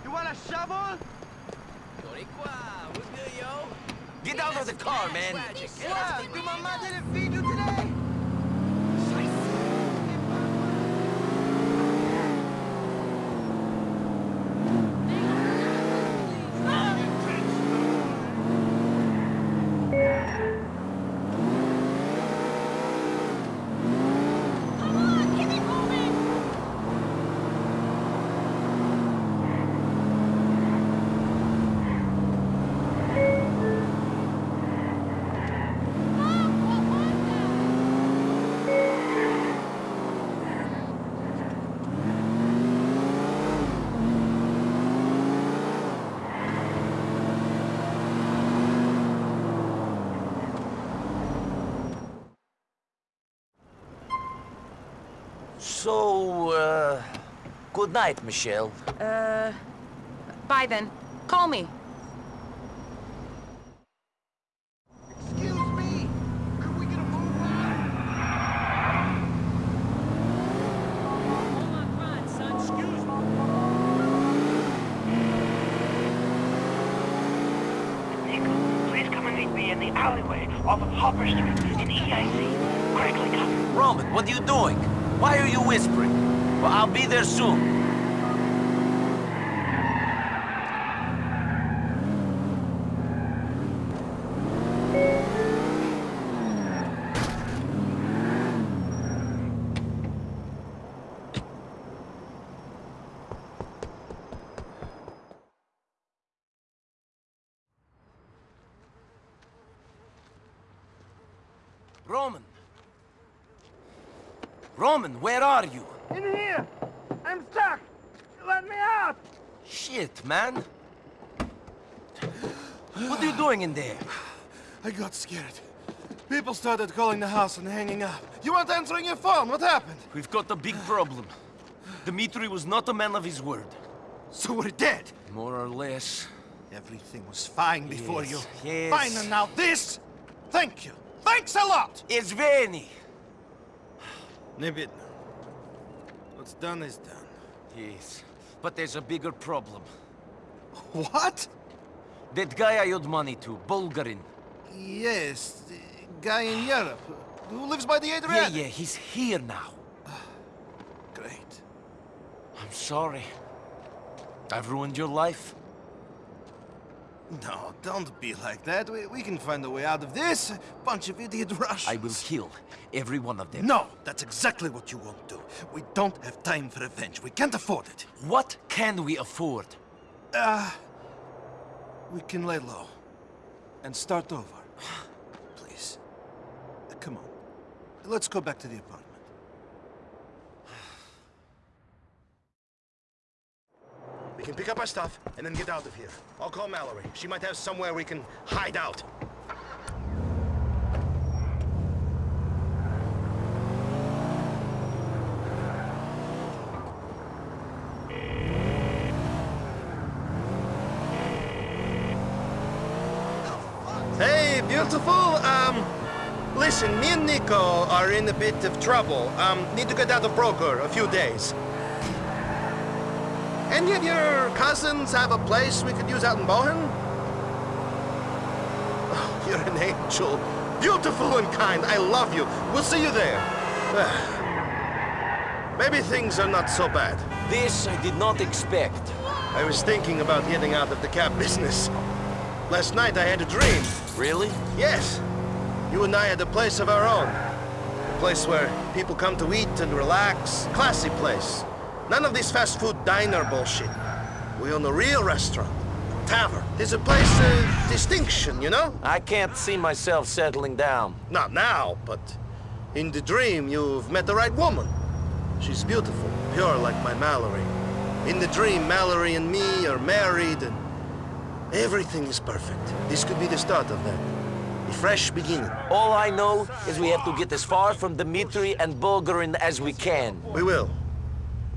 You want a shovel?
Get out of the car, man.
Yeah, your mama didn't feed you today?
So, uh, good night, Michelle.
Uh, bye then. Call me.
Niko, please come and meet me in the alleyway off of Hopper Street in EIC. Quickly, come.
Roman, what are you doing? Why are you whispering? Well, I'll be there soon. Roman. Roman, where are you?
In here! I'm stuck! Let me out!
Shit, man. What are you doing in there?
I got scared. People started calling the house and hanging up. You weren't answering your phone. What happened?
We've got a big problem. Dimitri was not a man of his word.
So we're dead?
More or less.
Everything was fine before
Yes,
you.
yes.
Fine, and now this? Thank you. Thanks a lot!
It's Veni.
Nibit, what's done is done.
Yes, but there's a bigger problem.
What?
That guy I owed money to, Bulgarin.
Yes, guy in Europe who lives by the Adriatic.
Yeah, yeah, he's here now.
Great.
I'm sorry. I've ruined your life.
No, don't be like that. We, we can find a way out of this. Bunch of idiot Russians.
I will kill every one of them.
No, that's exactly what you won't do. We don't have time for revenge. We can't afford it.
What can we afford?
Uh, we can lay low and start over. Please. Uh, come on. Let's go back to the apartment.
We can pick up our stuff and then get out of here. I'll call Mallory. She might have somewhere we can hide out. Hey, beautiful. Um, listen, me and Niko are in a bit of trouble. Um, need to get out of Broker a few days. Any of your cousins have a place we could use out in Bohan? Oh, you're an angel. Beautiful and kind. I love you. We'll see you there. Maybe things are not so bad.
This I did not expect.
I was thinking about getting out of the cab business. Last night I had a dream.
Really?
Yes. You and I had a place of our own. A place where people come to eat and relax. Classy place. None of this fast food diner bullshit. We own a real restaurant. Tavern. It's a place of distinction, you know?
I can't see myself settling down.
Not now, but in the dream you've met the right woman. She's beautiful, pure like my Mallory. In the dream, Mallory and me are married and everything is perfect. This could be the start of that. A fresh beginning.
All I know is we have to get as far from Dimitri and Bulgarin as we can.
We will.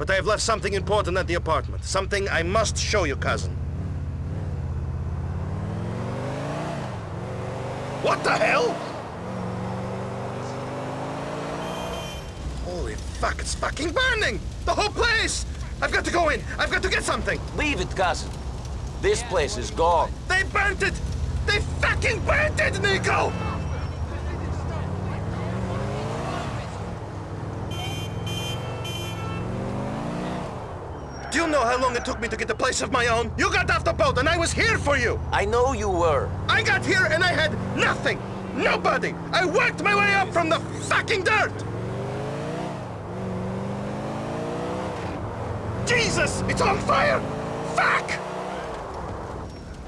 But I have left something important at the apartment. Something I must show you, cousin. What the hell? Holy fuck, it's fucking burning! The whole place! I've got to go in! I've got to get something!
Leave it, cousin. This place is gone.
They burnt it! They fucking burnt it, Niko! Know how long it took me to get a place of my own? You got off the boat and I was here for you!
I know you were.
I got here and I had nothing! Nobody! I worked my way up from the fucking dirt! Jesus! It's on fire! Fuck!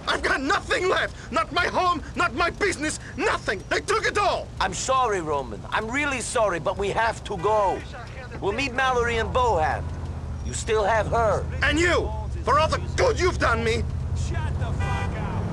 I've got nothing left! Not my home, not my business, nothing! They took it all!
I'm sorry, Roman. I'm really sorry, but we have to go. We'll meet Mallory and Bohan. You still have her.
And you! For all the good you've done me! Shut the fuck up!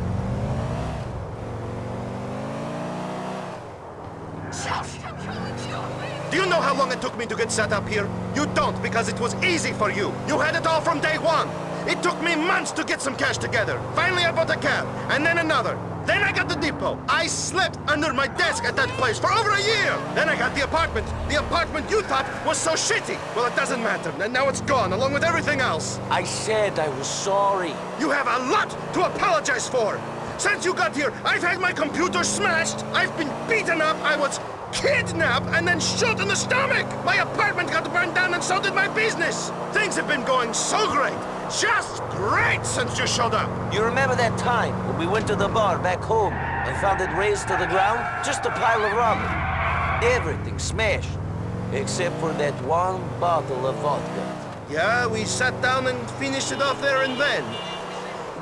Do you know how long it took me to get set up here? You don't, because it was easy for you. You had it all from day one. It took me months to get some cash together. Finally, I bought a cab, and then another. Then I got the depot. I slept under my desk at that place for over a year. Then I got the apartment. The apartment you thought was so shitty. Well, it doesn't matter. And now it's gone, along with everything else.
I said I was sorry.
You have a lot to apologize for. Since you got here, I've had my computer smashed. I've been beaten up. I was kidnapped and then shot in the stomach. My apartment got burned down and so did my business. Things have been going so great. Just great since you showed up.
You remember that time when we went to the bar back home and found it razed to the ground? Just a pile of rubble. Everything smashed. Except for that one bottle of vodka.
Yeah, we sat down and finished it off there and then.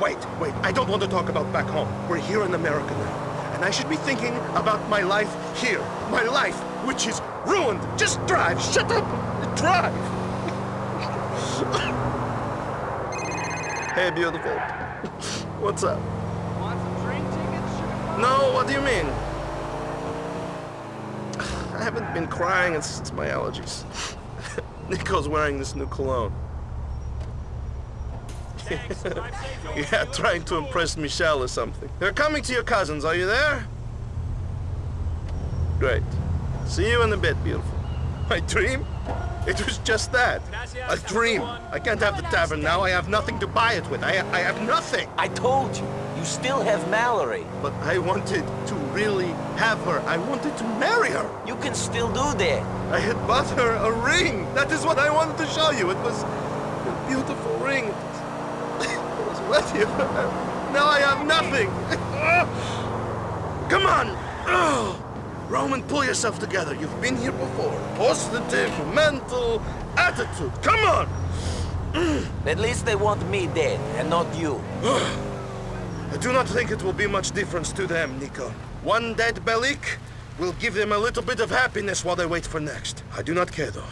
Wait, wait, I don't want to talk about back home. We're here in America now. And I should be thinking about my life here. My life, which is ruined. Just drive. Shut up. Drive. hey, beautiful. What's up?
Want some train tickets?
No, what do you mean? I haven't been crying since my allergies. Niko's wearing this new cologne. yeah, trying to impress Michelle or something. They're coming to your cousins. Are you there? Great. See you in a bit, beautiful. My dream? It was just that. A dream. I can't have the tavern now. I have nothing to buy it with. I, I have nothing.
I told you. You still have Mallory.
But I wanted to really have her. I wanted to marry her.
You can still do that.
I had bought her a ring. That is what I wanted to show you. It was a beautiful ring. With you. Now I have nothing. Come on. Roman, pull yourself together. You've been here before. Positive, mental, attitude. Come on!
At least they want me dead, and not you.
I do not think it will be much difference to them, Niko. One dead Bellic will give them a little bit of happiness while they wait for next. I do not care, though.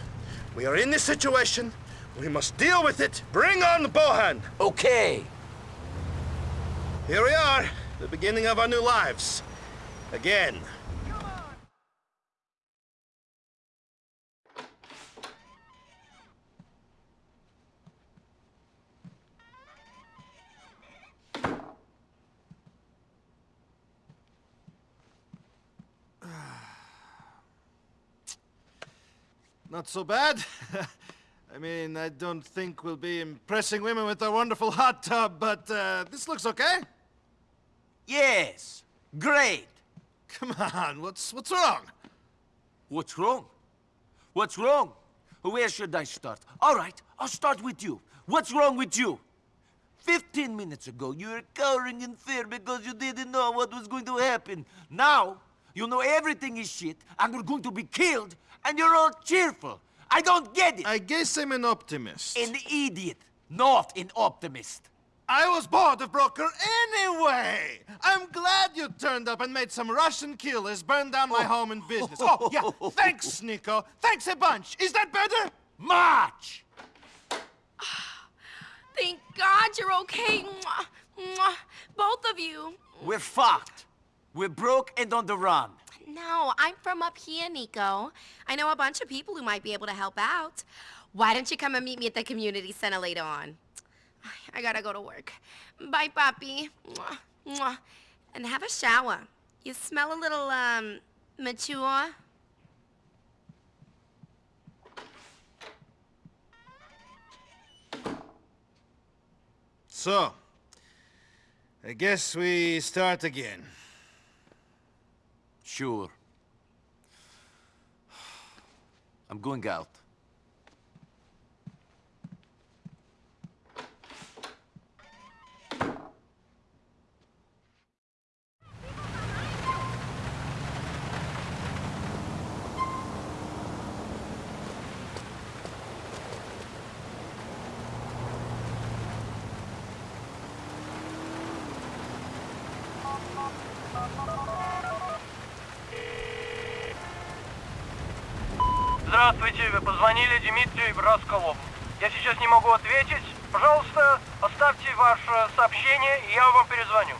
We are in this situation. We must deal with it. Bring on Bohan!
Okay.
Here we are, the beginning of our new lives. Again. Not so bad. I mean, I don't think we'll be impressing women with our wonderful hot tub, but uh, this looks okay.
Yes. Great.
Come on, what's what's wrong?
What's wrong? What's wrong? Where should I start? All right, I'll start with you. What's wrong with you? Fifteen minutes ago, you were cowering in fear because you didn't know what was going to happen. Now, you know everything is shit, and we're going to be killed, and you're all cheerful. I don't get it.
I guess I'm an optimist.
An idiot, not an optimist.
I was bored of Broker anyway! I'm glad you turned up and made some Russian killers burn down my oh. home and business. Oh, yeah, thanks, Niko. Thanks a bunch. Is that better?
Much!
Thank God you're okay. Mwah, mwah. Both of you.
We're fucked. We're broke and on the run.
No, I'm from up here, Niko. I know a bunch of people who might be able to help out. Why don't you come and meet me at the community center later on? I gotta go to work. Bye, Papi. Mwah, mwah. And have a shower. You smell a little, um, mature.
So, I guess we start again.
Sure. I'm going out.
Позвонили Дмитрию Расколову. Я сейчас не могу ответить. Пожалуйста, оставьте ваше сообщение, и я вам перезвоню.